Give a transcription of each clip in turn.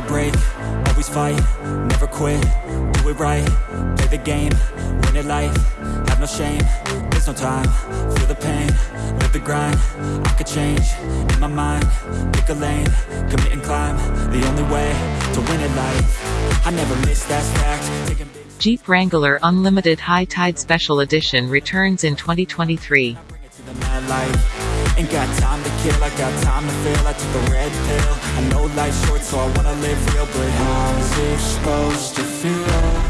never break, always fight, never quit, do it right, play the game, win it life, have no shame, there's no time, feel the pain, live the grind, I could change, in my mind, pick a lane, commit and climb, the only way to win it life, I never miss that fact, Jeep Wrangler Unlimited High Tide Special Edition returns in 2023. Ain't got time to kill, I got time to feel I took a red pill I know life's short so I wanna live real But how's it supposed to feel?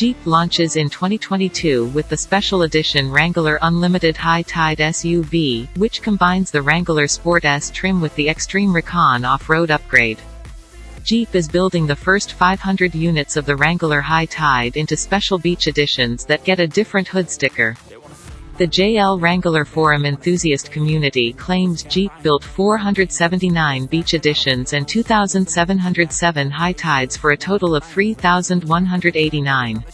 Jeep launches in 2022 with the special edition Wrangler Unlimited High Tide SUV, which combines the Wrangler Sport S trim with the Extreme Recon off-road upgrade. Jeep is building the first 500 units of the Wrangler High Tide into special beach editions that get a different hood sticker. The JL Wrangler Forum enthusiast community claims Jeep built 479 beach editions and 2,707 high tides for a total of 3,189.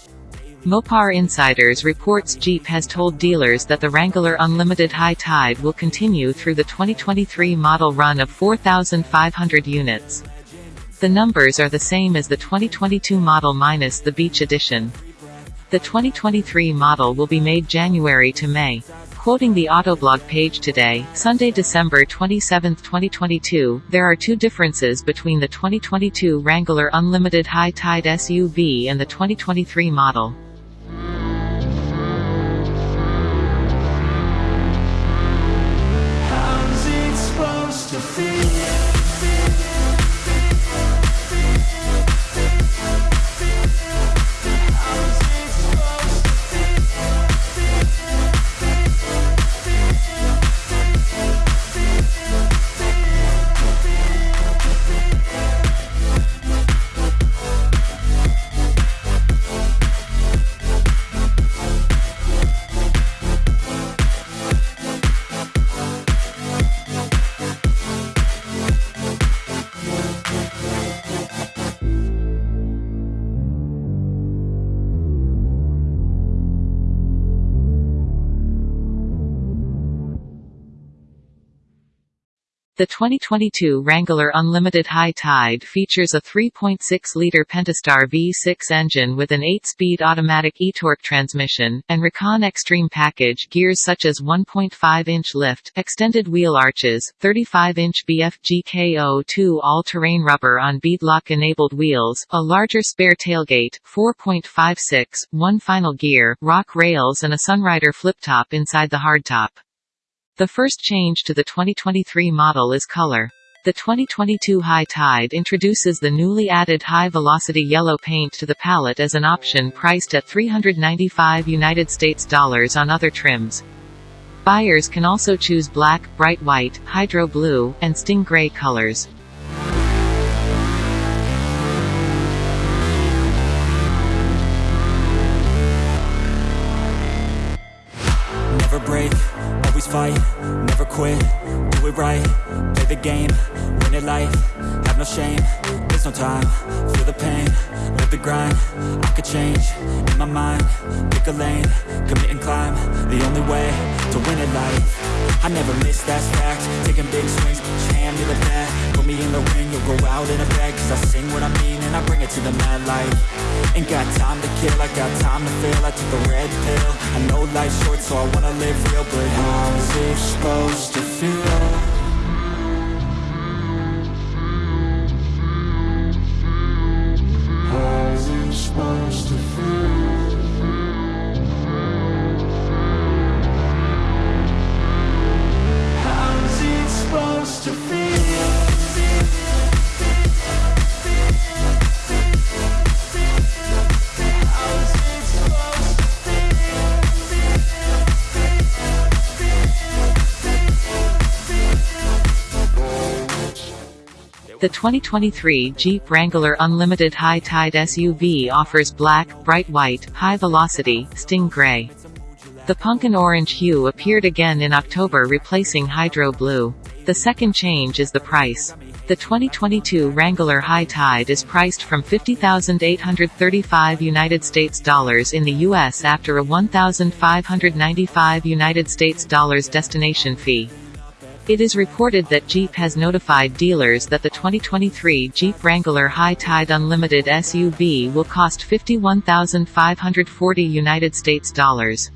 Mopar Insiders reports Jeep has told dealers that the Wrangler Unlimited High Tide will continue through the 2023 model run of 4,500 units. The numbers are the same as the 2022 model minus the Beach Edition. The 2023 model will be made January to May. Quoting the Autoblog page today, Sunday, December 27, 2022, there are two differences between the 2022 Wrangler Unlimited High Tide SUV and the 2023 model. The 2022 Wrangler Unlimited High Tide features a 3.6-liter Pentastar V6 engine with an 8-speed automatic e-torque transmission, and Recon Extreme package gears such as 1.5-inch lift, extended wheel arches, 35-inch BFGKO2 all-terrain rubber on beadlock-enabled wheels, a larger spare tailgate, 4.56, one final gear, rock rails and a Sunrider flip-top inside the hardtop. The first change to the 2023 model is color. The 2022 High Tide introduces the newly added high-velocity yellow paint to the palette as an option priced at 395 United States dollars on other trims. Buyers can also choose black, bright white, hydro blue, and sting gray colors. Always fight, never quit, do it right, play the game, win it life, have no shame, there's no time, feel the pain, live the grind, I could change, in my mind, pick a lane, commit and climb, the only way to win it life, I never miss, that's fact, taking big swings, hand to the bat, put me in the ring, you'll go out in a bag, cause I sing what I mean to the mad light, ain't got time to kill, I got time to feel, I took the red pill, I know life's short so I wanna live real, but how's it supposed to feel? The 2023 Jeep Wrangler Unlimited High Tide SUV offers black, bright white, high velocity, sting gray. The pumpkin orange hue appeared again in October replacing hydro blue. The second change is the price. The 2022 Wrangler High Tide is priced from 50,835 United States dollars in the US after a 1,595 United States dollars destination fee. It is reported that Jeep has notified dealers that the 2023 Jeep Wrangler High Tide Unlimited SUV will cost 51,540 United States dollars.